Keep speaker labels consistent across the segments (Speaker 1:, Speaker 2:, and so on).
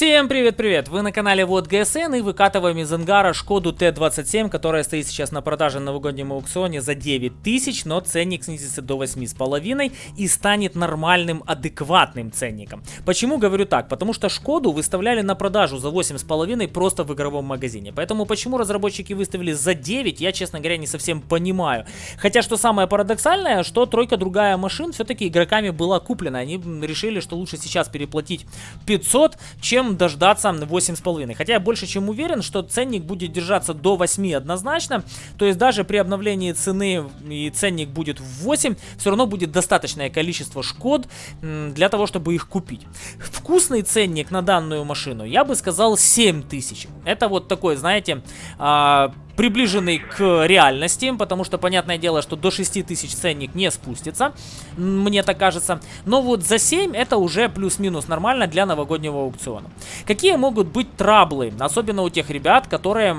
Speaker 1: Всем привет-привет! Вы на канале Вот ГСН и выкатываем из ангара Шкоду Т-27, которая стоит сейчас на продаже на новогоднем аукционе за 9 тысяч, но ценник снизится до 8,5 и станет нормальным, адекватным ценником. Почему говорю так? Потому что Шкоду выставляли на продажу за 8,5 просто в игровом магазине. Поэтому почему разработчики выставили за 9, я, честно говоря, не совсем понимаю. Хотя, что самое парадоксальное, что тройка другая машин все-таки игроками была куплена. Они решили, что лучше сейчас переплатить 500, чем чем дождаться 8,5. Хотя я больше чем уверен, что ценник будет держаться до 8 однозначно. То есть даже при обновлении цены и ценник будет в 8, все равно будет достаточное количество шкод для того, чтобы их купить. Вкусный ценник на данную машину, я бы сказал 7000. Это вот такой, знаете, а, приближенный к реальности, потому что, понятное дело, что до 6000 ценник не спустится, мне так кажется. Но вот за 7 это уже плюс-минус нормально для новогоднего аукциона. Какие могут быть траблы, особенно у тех ребят, которые...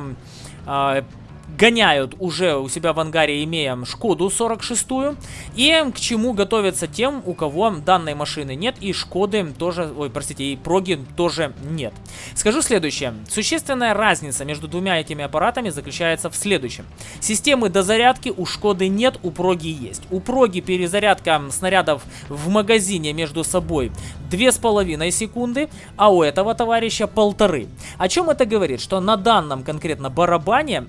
Speaker 1: Гоняют уже у себя в ангаре, имея Шкоду 46 и к чему готовятся тем, у кого данной машины нет и Шкоды тоже, ой, простите, и Проги тоже нет. Скажу следующее. Существенная разница между двумя этими аппаратами заключается в следующем. Системы дозарядки у Шкоды нет, у Проги есть. У Проги перезарядка снарядов в магазине между собой 2,5 секунды, а у этого товарища полторы. О чем это говорит? Что на данном конкретно барабане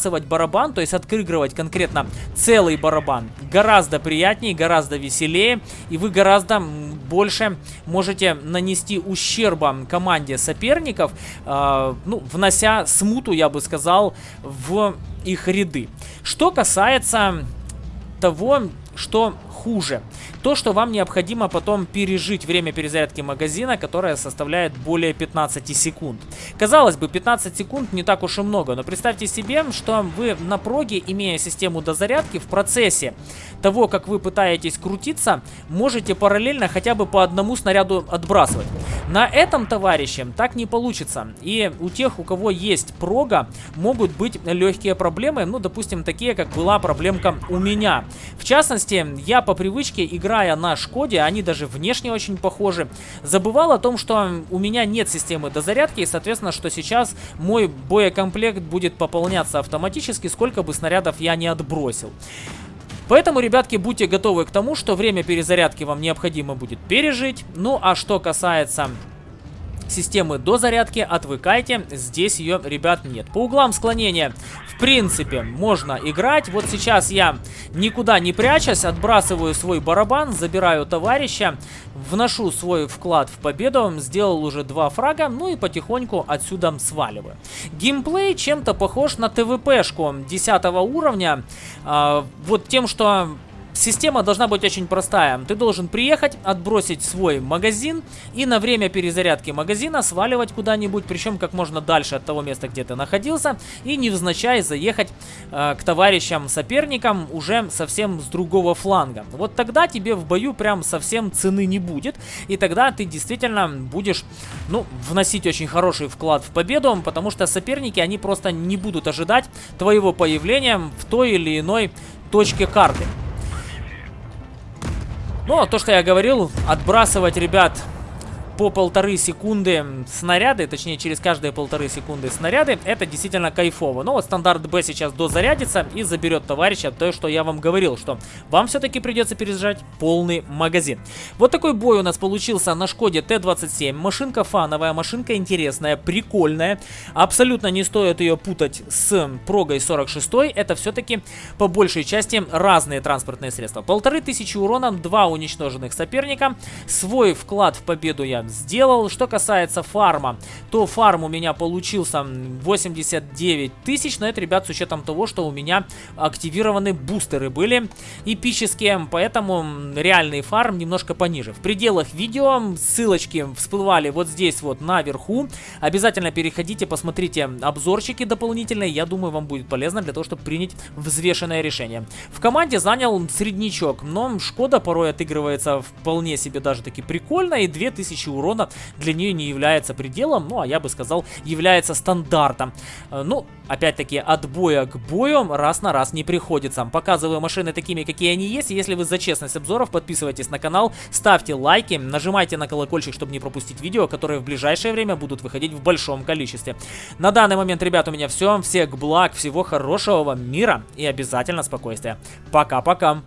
Speaker 1: отбрасывать барабан, то есть отыгрывать конкретно целый барабан, гораздо приятнее, гораздо веселее, и вы гораздо больше можете нанести ущерба команде соперников, э, ну, внося смуту, я бы сказал, в их ряды. Что касается того, что хуже. То, что вам необходимо потом пережить время перезарядки магазина, которое составляет более 15 секунд. Казалось бы, 15 секунд не так уж и много, но представьте себе, что вы на проге, имея систему дозарядки, в процессе того, как вы пытаетесь крутиться, можете параллельно хотя бы по одному снаряду отбрасывать. На этом, товарищи, так не получится. И у тех, у кого есть прога, могут быть легкие проблемы, ну, допустим, такие, как была проблемка у меня. В частности, я по привычке, играя на Шкоде, они даже внешне очень похожи, забывал о том, что у меня нет системы дозарядки, и, соответственно, что сейчас мой боекомплект будет пополняться автоматически, сколько бы снарядов я не отбросил. Поэтому, ребятки, будьте готовы к тому, что время перезарядки вам необходимо будет пережить. Ну, а что касается системы до зарядки, отвыкайте, здесь ее, ребят, нет. По углам склонения, в принципе, можно играть. Вот сейчас я, никуда не прячась, отбрасываю свой барабан, забираю товарища, вношу свой вклад в победу, сделал уже два фрага, ну и потихоньку отсюда сваливаю. Геймплей чем-то похож на ТВПшку 10 уровня, э, вот тем, что Система должна быть очень простая. Ты должен приехать, отбросить свой магазин и на время перезарядки магазина сваливать куда-нибудь, причем как можно дальше от того места, где ты находился, и невзначай заехать э, к товарищам соперникам уже совсем с другого фланга. Вот тогда тебе в бою прям совсем цены не будет, и тогда ты действительно будешь, ну, вносить очень хороший вклад в победу, потому что соперники, они просто не будут ожидать твоего появления в той или иной точке карты. Ну, то, что я говорил, отбрасывать, ребят, по полторы секунды снаряды, точнее через каждые полторы секунды снаряды, это действительно кайфово. Но вот стандарт Б сейчас дозарядится и заберет товарища то, что я вам говорил, что вам все-таки придется перезаряжать полный магазин. Вот такой бой у нас получился на Шкоде Т-27. Машинка фановая, машинка интересная, прикольная. Абсолютно не стоит ее путать с Прогой 46. Это все-таки по большей части разные транспортные средства. Полторы тысячи урона, два уничтоженных соперника. Свой вклад в победу я сделал. Что касается фарма, то фарм у меня получился 89 тысяч, но это, ребят, с учетом того, что у меня активированы бустеры были эпические, поэтому реальный фарм немножко пониже. В пределах видео ссылочки всплывали вот здесь вот наверху. Обязательно переходите, посмотрите обзорчики дополнительные, я думаю, вам будет полезно для того, чтобы принять взвешенное решение. В команде занял среднячок, но Шкода порой отыгрывается вполне себе даже таки прикольно, и 2000 урона урона для нее не является пределом, ну, а я бы сказал, является стандартом. Э, ну, опять-таки, от боя к бою раз на раз не приходится. Показываю машины такими, какие они есть. Если вы за честность обзоров, подписывайтесь на канал, ставьте лайки, нажимайте на колокольчик, чтобы не пропустить видео, которые в ближайшее время будут выходить в большом количестве. На данный момент, ребят, у меня все. Всех благ, всего хорошего вам мира и обязательно спокойствия. Пока-пока.